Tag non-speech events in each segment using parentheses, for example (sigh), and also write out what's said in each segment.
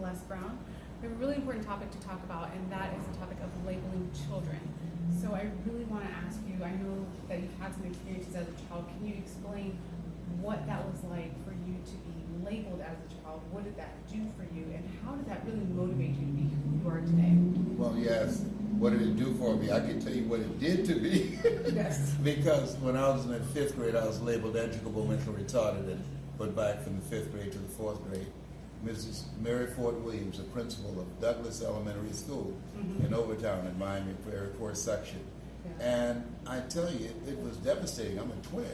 Les Brown. We have a really important topic to talk about, and that is the topic of labeling children. So I really want to ask you, I know that you've had some experiences as a child. Can you explain what that was like for you to be labeled as a child? What did that do for you, and how did that really motivate you to be who you are today? Well, yes. What did it do for me? I can tell you what it did to me. Yes. (laughs) because when I was in the fifth grade, I was labeled educable mentally retarded and put back from the fifth grade to the fourth grade. Mrs. Mary Ford Williams, the principal of Douglass Elementary School Mhm. in Overtown in Miami Prairie Court section. Yeah. And I tell you, it was devastating. I'm a twin.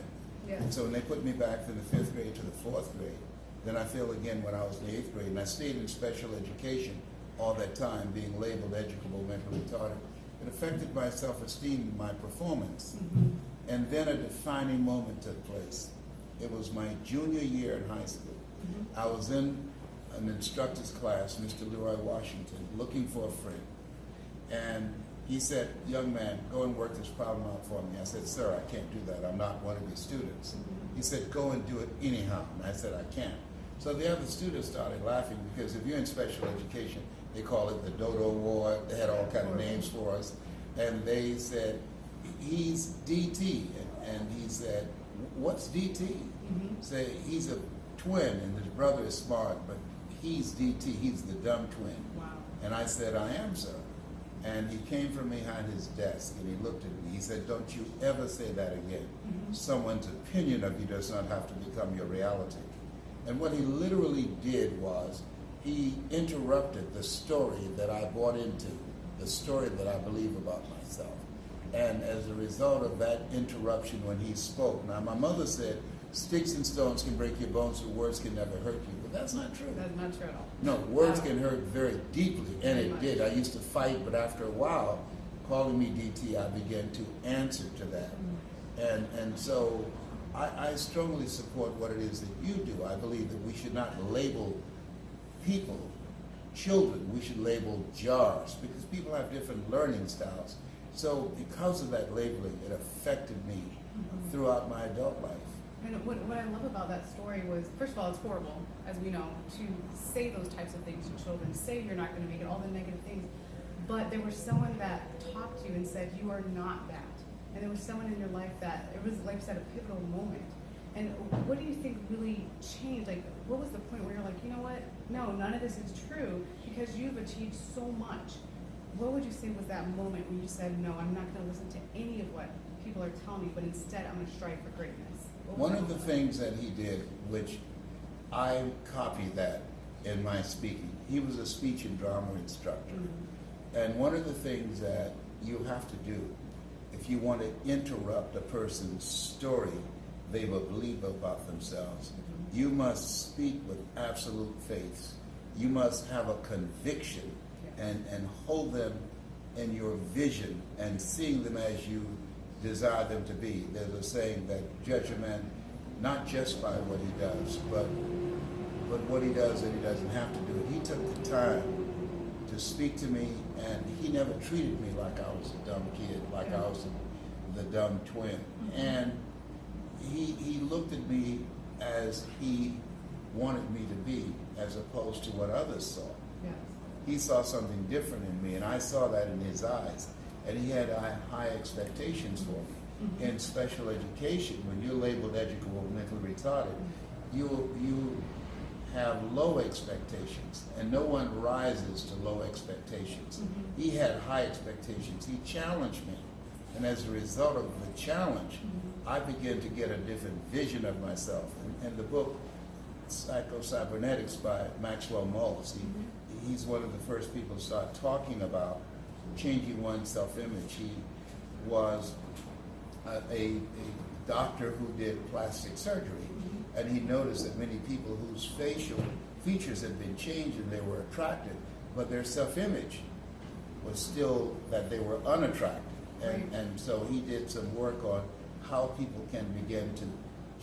Yeah. And so when they put me back from the fifth grade to the fourth grade, then I feel again when I was in the eighth grade, and I stayed in special education all that time, being labeled educable mentally retarded. It affected my self-esteem and my performance. Mhm. And then a defining moment took place. It was my junior year in high school. Mhm. I was in an instructor's class, Mr. Leroy Washington, looking for a friend. And he said, young man, go and work this problem out for me. I said, sir, I can't do that. I'm not one of your students. He said, go and do it anyhow. And I said, I can't. So the other students started laughing because if you're in special education, they call it the Dodo Award. They had all kind of names for us. And they said, he's DT. And, and he said, what's DT? Mhm. Say, he's a twin and his brother is smart, but he's DT. He's the dumb twin. Wow. And I said, I am, sir. And he came from behind his desk and he looked at me. He said, Don't you ever say that again. Mhm. Someone's opinion of you does not have to become your reality. And what he literally did was he interrupted the story that I bought into, the story that I believe about myself. And as a result of that interruption when he spoke, now my mother said, Sticks and stones can break your bones, but words can never hurt you. That's not true. That's not true at all. No, words can hurt very deeply, and Very it much. did. I used to fight, but after a while, calling me DT, I began to answer to that. Mm. And, and so I, I strongly support what it is that you do. I believe that we should not label people, children, we should label jars because people have different learning styles. So because of that labeling, it affected me Mhm. throughout my adult life. And what, what I love about that story was, first of all, it's horrible, as we know, to say those types of things to children, say you're not going to make it, all the negative things. But there was someone that talked to you and said, you are not that. And there was someone in your life that, it was, like you said, a pivotal moment. And what do you think really changed? Like, what was the point where you're like, you know what? No, none of this is true because you've achieved so much. What would you say was that moment when you said, no, I'm not going to listen to any of what people are telling me, but instead I'm going to strive for greatness? One of the things that he did, which I copied that in my speaking, he was a speech and drama instructor. Mhm. And one of the things that you have to do if you want to interrupt a person's story they will believe about themselves, Mhm. you must speak with absolute faith. You must have a conviction Yeah. and, and hold them in your vision and seeing them as you desire them to be. There's a saying that judge a man not just by what he does, but but what he does and he doesn't have to do it. He took the time to speak to me and he never treated me like I was a dumb kid, like I was the, the dumb twin. Mm-hmm. And he he looked at me as he wanted me to be as opposed to what others saw Yes. he saw something different in me, and I saw that in his eyes. And he had high, high expectations for me. Mhm. In special education, when you're labeled educable mentally retarded, you you have low expectations, and no one rises to low expectations. Mhm. He had high expectations. He challenged me, and as a result of the challenge, Mhm. I began to get a different vision of myself. And, and the book Psycho-Cybernetics by Maxwell Maltz, he, he's one of the first people to start talking about changing one's self-image. He was a, a, a doctor who did plastic surgery, Mhm. and he noticed that many people whose facial features had been changed and they were attractive, but their self-image was still that they were unattractive. And, Right. and so he did some work on how people can begin to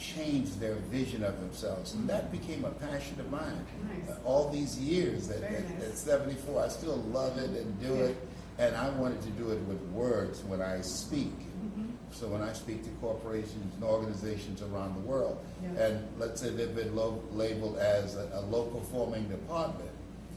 change their vision of themselves. And that became a passion of mine. Nice. Uh, all these years at, nice. at 74, I still love it and do Yeah. it. And I wanted to do it with words when I speak. Mhm. So when I speak to corporations and organizations around the world, Yeah. and let's say they've been lo- labeled as a, a low performing department,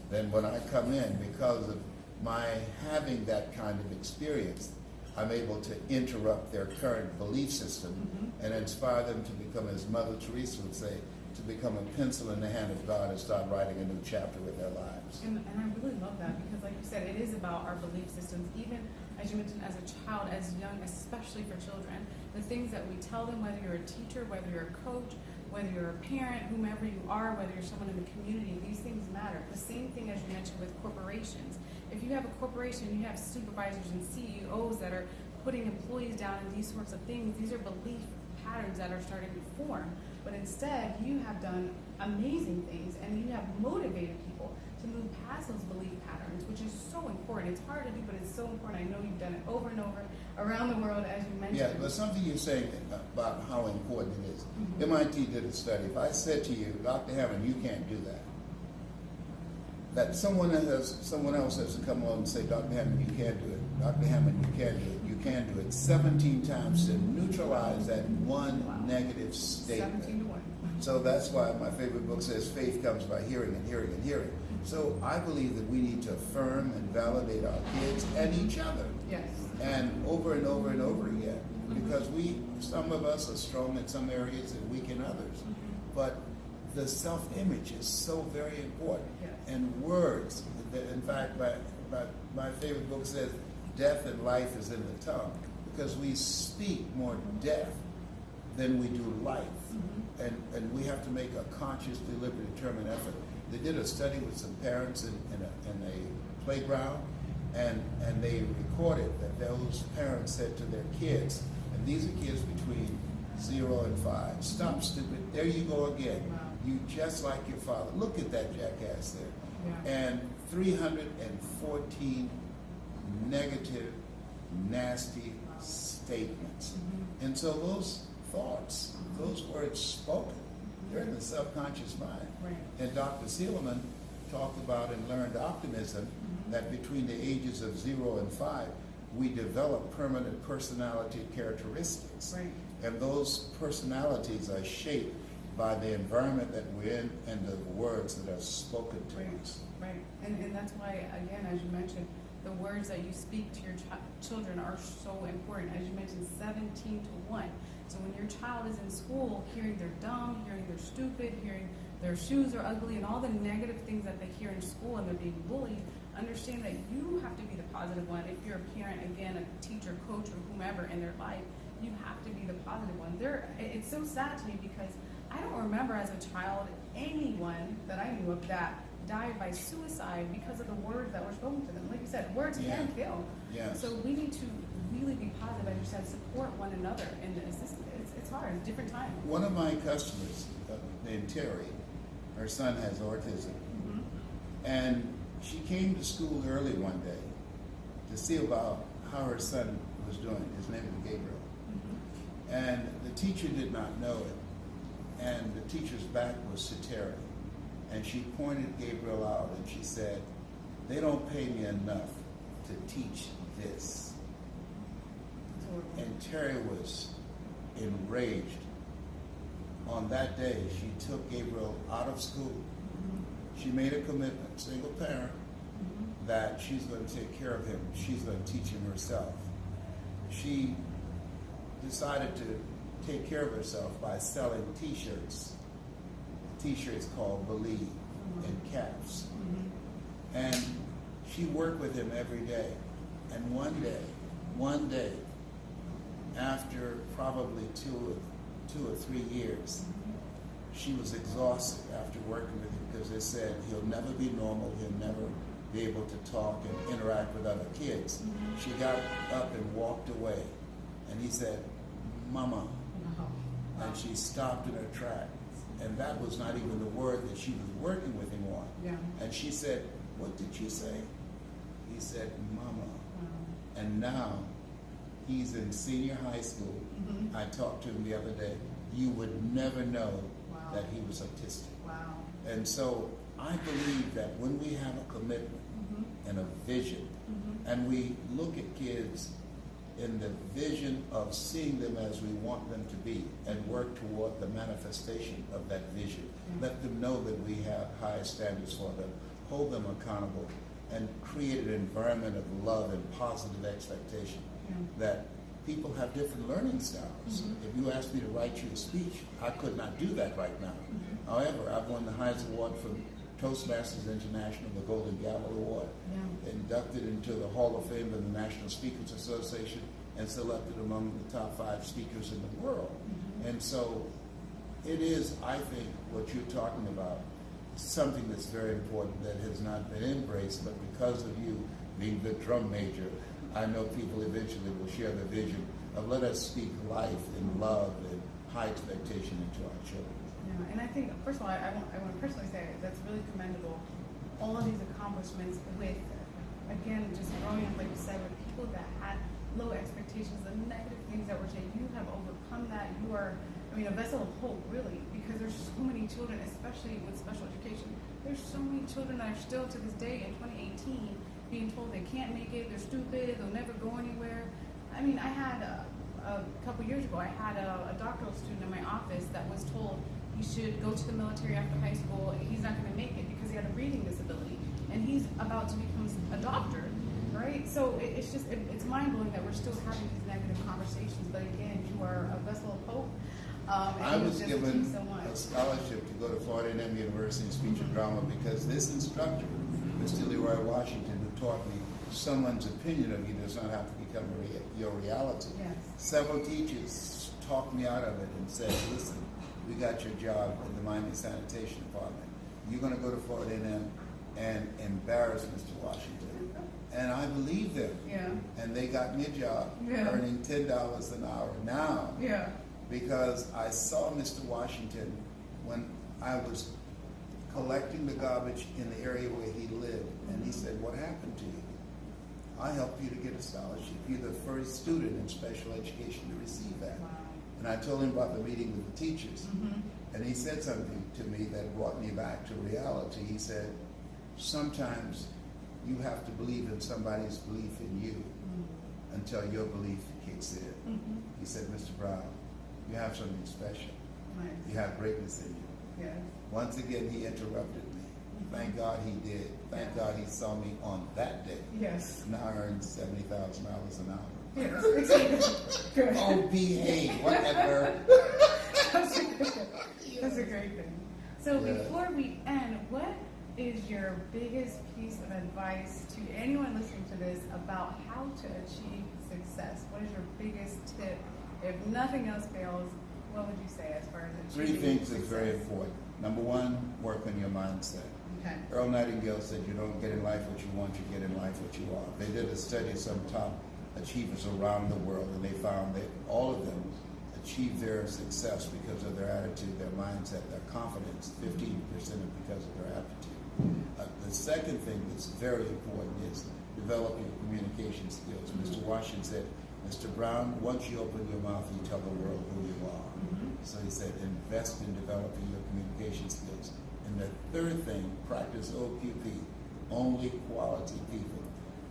then when I come in, because of my having that kind of experience, I'm able to interrupt their current belief system Mhm. and inspire them to become, as Mother Teresa would say, to become a pencil in the hand of God and start writing a new chapter with their lives. And, and I really love that because, like you said, it is about our belief systems. Even as you mentioned, as a child, as young, especially for children, the things that we tell them, whether you're a teacher, whether you're a coach, whether you're a parent, whomever you are, whether you're someone in the community, these things matter. The same thing as you mentioned with corporations. If you have a corporation, you have supervisors and CEOs that are putting employees down in these sorts of things. These are belief patterns that are starting to form. But instead, you have done amazing things and you have motivated people to move past those belief patterns, which is so important. It's hard to do, but it's so important. I know you've done it over and over around the world, as you mentioned. Yeah, but something you're saying about how important it is. Mhm. MIT did a study. If I said to you, Dr. Hammond, you can't do that, that someone has someone else has to come along and say, Dr. Hammond, you can't do it. Dr. Hammond, you can't do it. You can do it. 17 times to neutralize that one Wow. negative statement. 17 to 1. So that's why my favorite book says faith comes by hearing and hearing and hearing. So I believe that we need to affirm and validate our kids and each other Yes. and over and over and over again mm-hmm. because we some of us are strong in some areas and weak in others mm-hmm. but the self-image is so very important Yes. and words in fact my, my, my favorite book says death and life is in the tongue because we speak more death than we do life Mhm. and, and we have to make a conscious, deliberate, determined effort. They did a study with some parents in, in, a, in a playground, and, and they recorded that those parents said to their kids, and these are kids between zero and five, stop stupid, there you go again. Wow. You just like your father. Look at that jackass there. Yeah. And 314 negative, nasty statements. Mhm. And so those thoughts, those words spoken, they're in the subconscious mind. Right. And Dr. Seligman talked about and learned optimism Mhm. that between the ages of zero and five, we develop permanent personality characteristics. Right. And those personalities are shaped by the environment that we're in and the words that are spoken to Right, us. right. And, and that's why, again, as you mentioned, the words that you speak to your chi- children are so important. As you mentioned, 17 to 1. So when your child is in school, hearing they're dumb, hearing they're stupid, hearing their shoes are ugly, and all the negative things that they hear in school and they're being bullied, understand that you have to be the positive one. If you're a parent, again, a teacher, coach, or whomever in their life, you have to be the positive one. They're, it's so sad to me because I don't remember as a child anyone that I knew of that died by suicide because of the words that were spoken to them. Like you said, words Yeah. can kill. Yes. So we need to really be positive, you said, support one another And this. It's, it's, it's hard, it's different times. One of my customers, uh, named Terry, her son has autism. Mm-hmm. And she came to school early one day to see about how her son was doing. His name is Gabriel. Mm-hmm. And the teacher did not know it. And the teacher's back was to Terry. And she pointed Gabriel out and she said, They don't pay me enough to teach this. And Terry was enraged. On that day, she took Gabriel out of school. She made a commitment, single parent, Mhm. that she's going to take care of him. She's going to teach him herself. She decided to take care of herself by selling T-shirts. T-shirts called Believe and caps. Mhm. And she worked with him every day. And one day, one day, after probably two or, two or three years, she was exhausted after working with him because they said he'll never be normal, he'll never be able to talk and interact with other kids. Mhm. She got up and walked away, and he said, Mama. Wow. And she stopped in her track. And that was not even the word that she was working with him on. Yeah. And she said, What did you say? He said, Mama. Wow. And now he's in senior high school. Mhm. I talked to him the other day. You would never know. That he was autistic. Wow. And so I believe that when we have a commitment Mhm. and a vision, Mhm. and we look at kids in the vision of seeing them as we want them to be and work toward the manifestation of that vision. Yeah. Let them know that we have high standards for them. hold them accountable, and create an environment of love and positive expectation that people have different learning styles. Mhm. If you asked me to write you a speech, I could not do that right now. Mhm. However, I've won the highest award from Toastmasters International, the Golden Gavel Award, Yeah. inducted into the Hall of Fame of the National Speakers Association, and selected among the top five speakers in the world. Mhm. And so it is, I think, what you're talking about, something that's very important that has not been embraced, but because of you being the drum major, I know people eventually will share the vision of let us speak life and love and high expectation into our children. Yeah, and I think, first of all, I, I want, I want to personally say that's really commendable. All of these accomplishments with, again, just growing up, like you said, with people that had low expectations, the negative things that were said, you have overcome that. You are, I mean, a vessel of hope, really, because there's so many children, especially with special education. There's so many children that are still to this day in 2018 being told they can't make it, they're stupid, they'll never go anywhere. I mean, I had a, a couple years ago, I had a, a doctoral student in my office that was told he should go to the military after high school. He's not going to make it because he had a reading disability, and he's about to become a doctor, right? So it, it's just it, it's mind blowing that we're still having these negative conversations. But again, you are a vessel of hope. Um, and I was given so much. a scholarship to go to Florida A&M University in speech and drama because this instructor, Mr. Leroy Washington, who taught me someone's opinion of you does not have to become rea- your reality. Yes. Several teachers talked me out of it and said, listen, we got your job in the Miami Sanitation Department. You're going to go to Florida A&M and embarrass Mr. Washington. (laughs) And I believe them. Yeah. And they got me a job Yeah. earning $10 an hour. Now, Yeah. because I saw Mr. Washington when I was collecting the garbage in the area where he lived, and he mm-hmm. said, What happened to you? I helped you to get a scholarship. You're the first student in special education to receive that. Wow. And I told him about the meeting with the teachers, Mm-hmm. and he said something to me that brought me back to reality. He said, Sometimes you have to believe in somebody's belief in you Mm-hmm. until your belief kicks in. Mm-hmm. He said, Mr. Brown, you have something special. Nice. You have greatness in you. Yes. Once again, he interrupted me. Thank God he did. Thank God he saw me on that day. Yes. Now I earn seventy thousand dollars an hour. Yes. Exactly. (laughs) Good. Oh, behave, whatever. That's a. That's a great thing. So Yeah. before we end, what is your biggest piece of advice to anyone listening to this about how to achieve success? What is your biggest tip? If nothing else fails, what would you say as far as Three things is very important. Number one, work on your mindset. Okay. Earl Nightingale said, "You don't get in life what you want; you get in life what you are." They did a study of some top achievers around the world, and they found that all of them achieved their success because of their attitude, their mindset, their confidence. Fifteen percent because of their aptitude. Uh, the second thing that's very important is developing communication skills. Mr. Washington said, "Mr. Brown, once you open your mouth, you tell the world who you are." Mhm. So he said, invest in developing your communication skills. And the third thing, practice OQP, only quality people.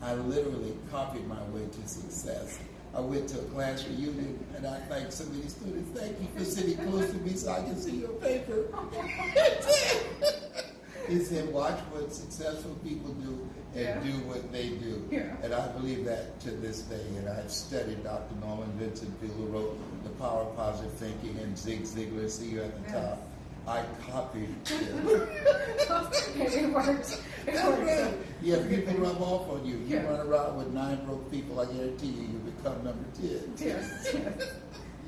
I literally copied my way to success. I went to a class reunion and I thanked so many students, thank you for sitting close to me so I can see your paper. (laughs) he said, watch what successful people do and Yeah. do what they do. Yeah. And I believe that to this day. And I've studied Dr. Norman Vincent Peale, who wrote The Power of Positive Thinking, and Zig Ziglar, see you at the Yes. top. I copied (laughs) him. it works. It works. Yeah, people rub off on you. You Yeah. run around with nine broke people, I guarantee you, you become number 10. Yes. Yes.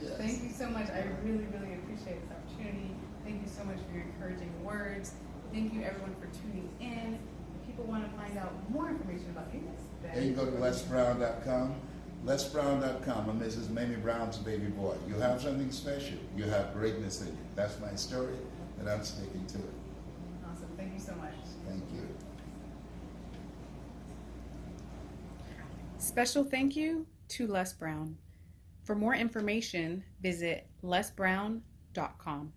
Yes. Thank you so much. I really, really appreciate this opportunity. Thank you so much for your encouraging words. Thank you everyone for tuning in. If people want to find out more information about you, Then you can go to lesbrown.com. lesbrown.com. I'm Mrs. Mamie Brown's baby boy. You have something special. You have greatness in you. That's my story, and I'm sticking to it. Awesome. Thank you so much. Thank you. Special thank you to Les Brown. For more information, visit lesbrown.com.